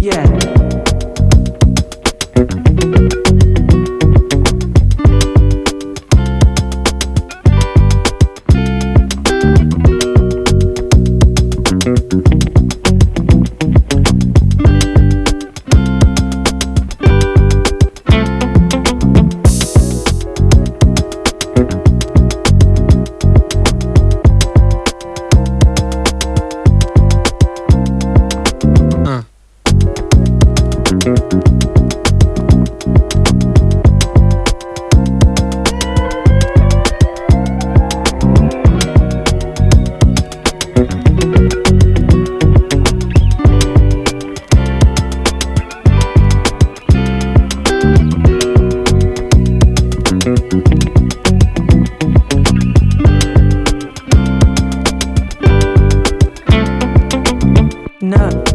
Yeah. No.